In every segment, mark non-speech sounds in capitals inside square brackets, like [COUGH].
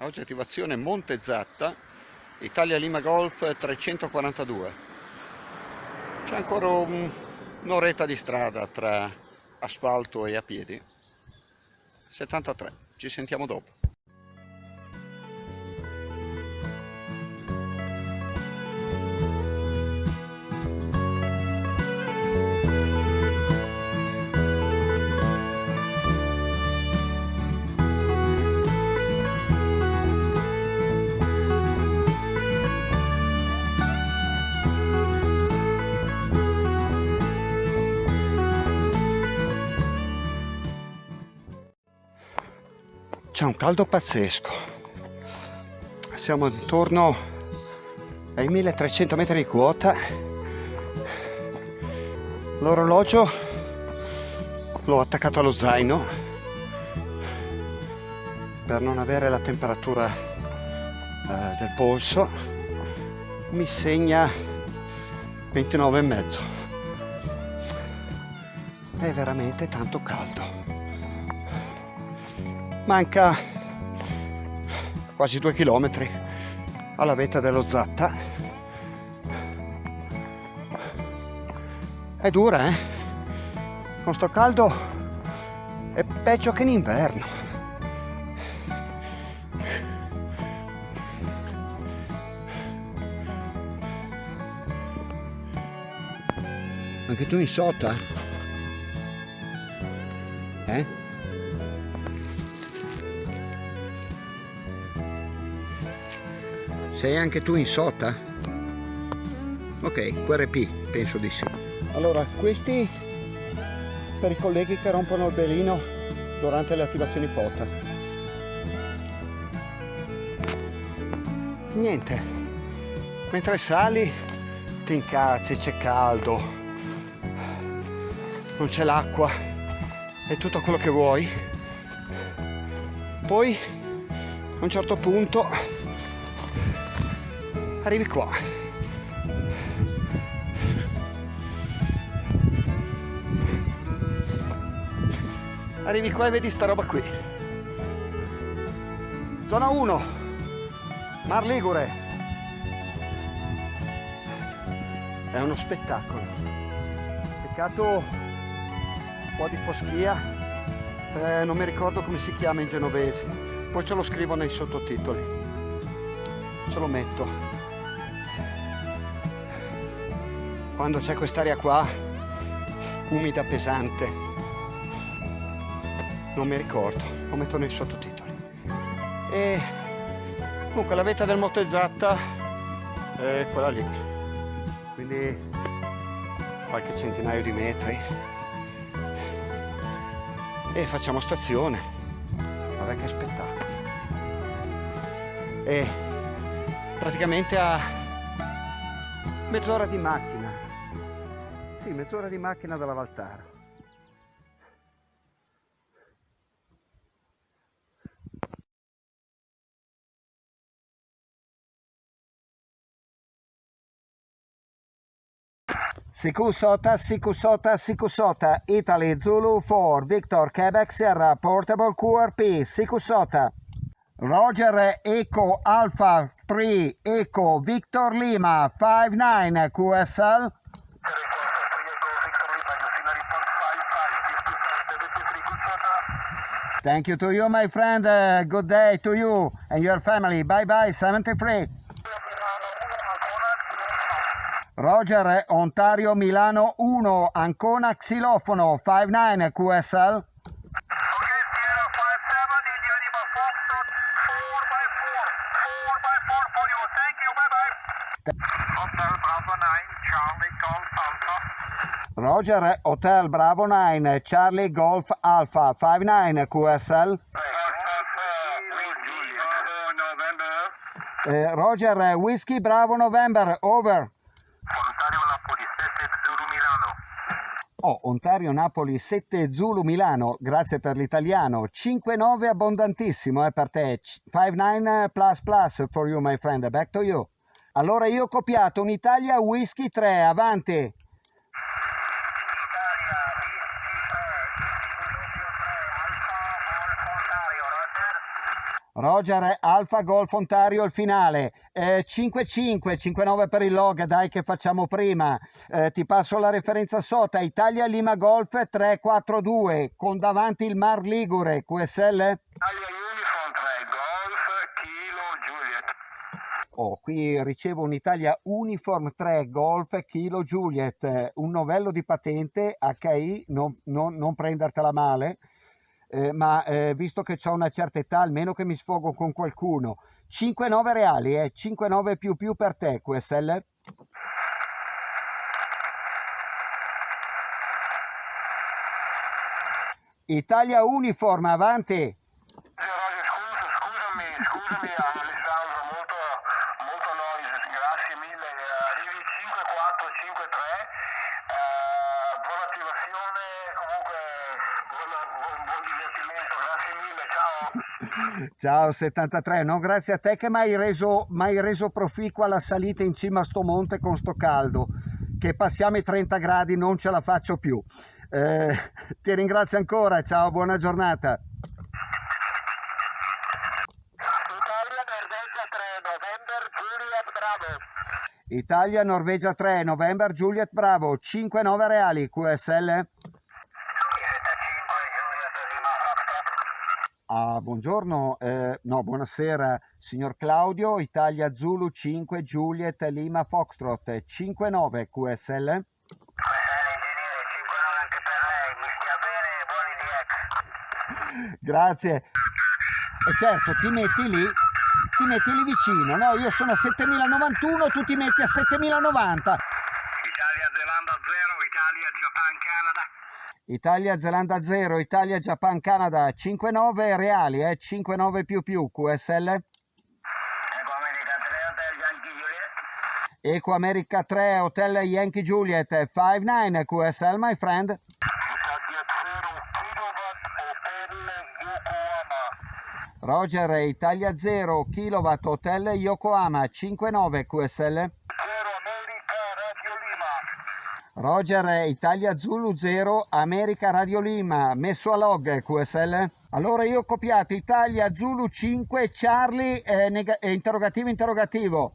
Oggi attivazione Monte Zatta, Italia Lima Golf 342. C'è ancora un'oretta di strada tra asfalto e a piedi. 73. Ci sentiamo dopo. C'è un caldo pazzesco. Siamo intorno ai 1300 metri di quota. L'orologio l'ho attaccato allo zaino per non avere la temperatura eh, del polso. Mi segna 29 e mezzo. È veramente tanto caldo manca quasi due chilometri alla vetta dello Zatta. È dura eh? Con sto caldo è peggio che in inverno. Anche tu in sotto eh? Sei anche tu in sota? Ok, QRP, penso di sì. Allora, questi per i colleghi che rompono il belino durante le attivazioni pota. Niente, mentre sali ti incazzi, c'è caldo, non c'è l'acqua, è tutto quello che vuoi. Poi a un certo punto arrivi qua. Arrivi qua e vedi sta roba qui. Zona 1 Mar Ligure. È uno spettacolo. Peccato un po' di foschia. Eh, non mi ricordo come si chiama in genovese. Poi ce lo scrivo nei sottotitoli. Ce lo metto quando c'è quest'aria qua umida pesante non mi ricordo. Lo metto nei sottotitoli. E comunque la vetta del Monte è quella lì. Quindi qualche centinaio di metri. E facciamo stazione. Guarda che spettacolo. E praticamente a mezz'ora di macchina sì, mezz'ora di macchina dalla Valtara. Sikusota, Sikusota, Sikusota, Italy Zulu 4, Victor Quebec Sierra, Portable QRP, Sikusota. Roger Eco Alpha 3, Eco Victor Lima 59 QSL. Thank you to you, my friend. Uh, good day to you and your family. Bye bye, 73. Roger, Ontario, Milano 1, Ancona, Xilofono, 59 QSL. Roger Hotel Bravo 9 Charlie Golf Alpha 59 QSL eh, Roger Whiskey Bravo November over Ontario Napoli 7 Zulu Milano Oh, Ontario Napoli 7 Zulu Milano, grazie per l'italiano. 5-9 abbondantissimo eh, per te. 5-9 plus plus for you my friend, back to you. Allora io ho copiato un'Italia Whisky 3, avanti. Roger Alfa Golf Ontario il finale. Eh, 5-5 5-9 per il log dai che facciamo prima. Eh, ti passo la referenza sota Italia Lima Golf 3-4-2 con davanti il Mar Ligure QSL Italia Uniform 3 Golf Kilo Juliet. Oh, qui ricevo un'Italia Uniform 3 Golf Kilo Juliet, un novello di patente HI, non, non- non prendertela male, eh, ma eh, visto che ho una certa età, almeno che mi sfogo con qualcuno. 5-9 reali, eh, 5-9 più più per te, QSL. Italia Uniform, avanti. Sì, Roger, scusa, scusami, scusami Alessandro, molto, molto noise, grazie mille. Eh, Arrivi 5453, eh, buona attivazione, comunque buon, buon, buon divertimento, grazie mille, ciao. Ciao 73, no grazie a te che mi hai reso, m'hai reso proficua la salita in cima a sto monte con sto caldo, che passiamo i 30 gradi non ce la faccio più. Eh, [LAUGHS] ti ringrazio ancora, ciao, buona giornata. Italia Norvegia 3, November, Juliet, bravo. Italia, Norvegia 3, November, Juliet Bravo, 5-9 reali, QSL. Ah, buongiorno, eh, no, buonasera, signor Claudio, Italia Zulu 5, Juliet Lima Foxtrot, 5-9 QSL. ingegnere, 5 anche per lei, mi stia bene, buoni DX. Grazie. E certo, ti metti lì, ti metti lì vicino, no? Io sono a 7091, tu ti metti a 7090. Italia Zelanda 0, Italia Japan Canada. Italia, Zelanda 0, Italia, Japan, Canada, 5-9 reali, eh? 5-9 più più, QSL. America 3 Hotel Yankee Juliet. Eco America 3, Hotel Yankee Juliet, 5-9 QSL, my friend. Italia 0, Kilowatt Hotel Yokohama. Roger, Italia 0, Kilowatt, Hotel Yokohama, 5-9 QSL. 0 America Radio Lima. Roger, Italia Zulu 0, America Radio Lima, messo a log QSL. Allora io ho copiato Italia Zulu 5, Charlie, eh, eh, interrogativo, interrogativo.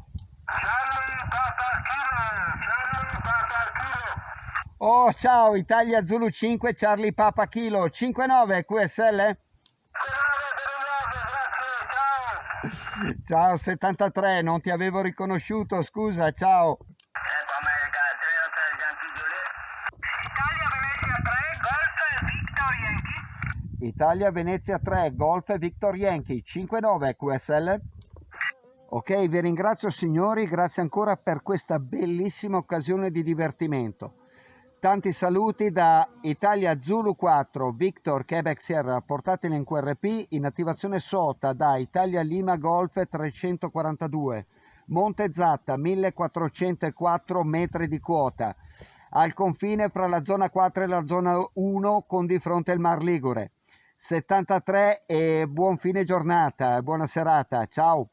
Oh, ciao, Italia Zulu 5, Charlie Papa Kilo, 5-9 QSL. Ciao 73, non ti avevo riconosciuto, scusa, ciao. Ecco America 3 Hotel Yankee Juliet. Italia Venezia 3 Golf Victor Yankee. Italia Venezia 3, Golf Victor Yankee, 5-9 QSL. Ok, vi ringrazio signori, grazie ancora per questa bellissima occasione di divertimento. Tanti saluti da Italia Zulu 4, Victor Quebec Sierra, portateli in QRP, in attivazione SOTA da Italia Lima Golf 342, Monte Zatta 1404 metri di quota, al confine fra la zona 4 e la zona 1 con di fronte il Mar Ligure. 73 e buon fine giornata, buona serata, ciao!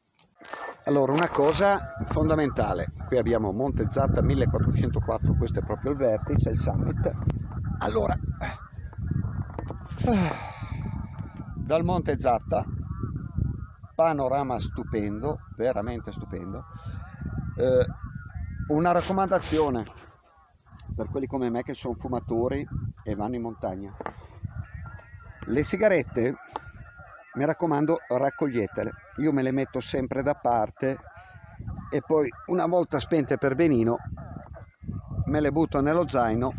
Allora, una cosa fondamentale, qui abbiamo Monte Zatta 1404, questo è proprio il vertice, il summit. Allora, dal Monte Zatta, panorama stupendo, veramente stupendo. Eh, una raccomandazione per quelli come me che sono fumatori e vanno in montagna. Le sigarette, mi raccomando, raccoglietele. Io me le metto sempre da parte e poi una volta spente per benino me le butto nello zaino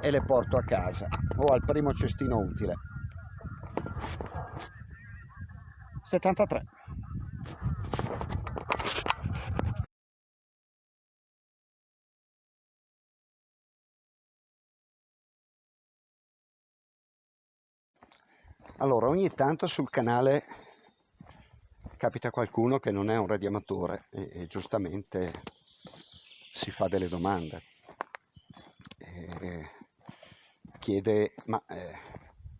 e le porto a casa o al primo cestino utile. 73. Allora, ogni tanto sul canale capita qualcuno che non è un radioamatore e, e giustamente si fa delle domande. E chiede, ma eh,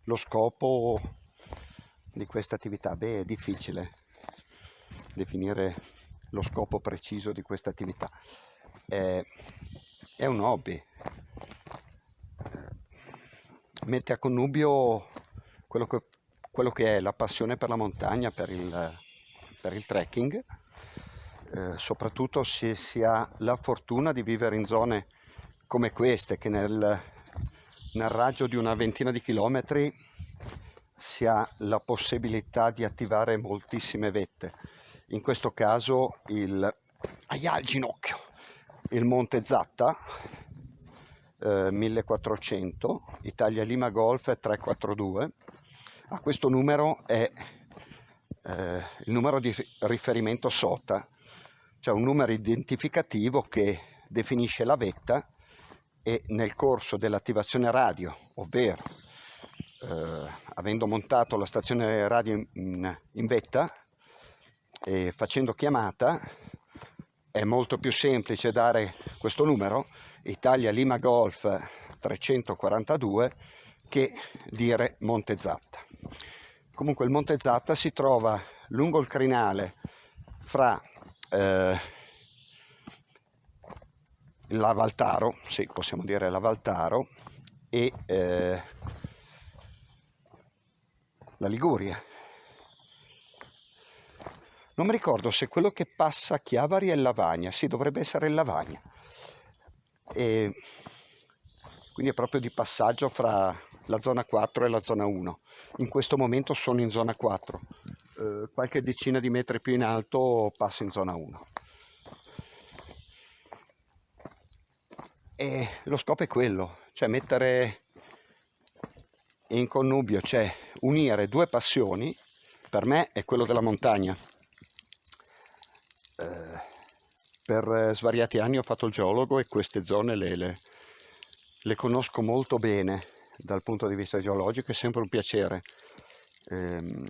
lo scopo di questa attività? Beh, è difficile definire lo scopo preciso di questa attività. È, è un hobby. Eh, Mette a connubio quello che, quello che è la passione per la montagna, per il, per il trekking, eh, soprattutto se si ha la fortuna di vivere in zone come queste che nel, nel raggio di una ventina di chilometri si ha la possibilità di attivare moltissime vette. In questo caso il, aia, il ginocchio, il Monte Zatta, eh, 1400, Italia Lima Golf 342. A questo numero è eh, il numero di riferimento SOTA, cioè un numero identificativo che definisce la vetta e nel corso dell'attivazione radio, ovvero eh, avendo montato la stazione radio in, in vetta e facendo chiamata, è molto più semplice dare questo numero, Italia Lima Golf 342, che dire Monte Zatta. Comunque il Monte Zatta si trova lungo il crinale fra eh, la Valtaro, sì possiamo dire la Valtaro, e eh, la Liguria. Non mi ricordo se quello che passa a Chiavari è Lavagna, sì dovrebbe essere Lavagna. E quindi è proprio di passaggio fra la zona 4 e la zona 1. In questo momento sono in zona 4, eh, qualche decina di metri più in alto passo in zona 1. E lo scopo è quello, cioè mettere in connubio, cioè unire due passioni, per me è quello della montagna. Eh, per svariati anni ho fatto il geologo e queste zone le, le, le, conosco molto bene dal punto di vista geologico, è sempre un piacere ehm,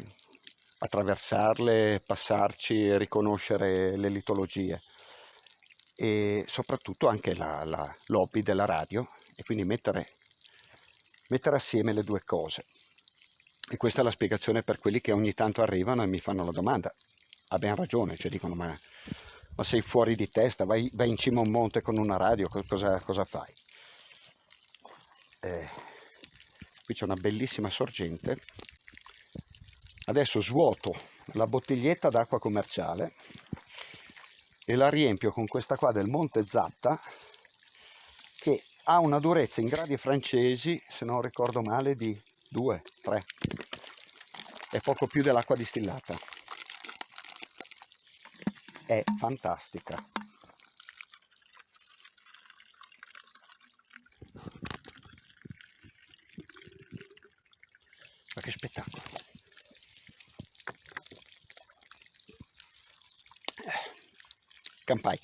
attraversarle, passarci, riconoscere le litologie e soprattutto anche la, la lobby della radio e quindi mettere mettere assieme le due cose. E questa è la spiegazione per quelli che ogni tanto arrivano e mi fanno la domanda. Abbiamo ragione, cioè dicono ma, ma sei fuori di testa, vai, vai, in cima a un monte con una radio, cosa, cosa fai? Eh, qui c'è una bellissima sorgente. Adesso svuoto la bottiglietta d'acqua commerciale e la riempio con questa qua del Monte Zatta che ha una durezza in gradi francesi, se non ricordo male, di 2, 3. È poco più dell'acqua distillata. È fantastica. Campai.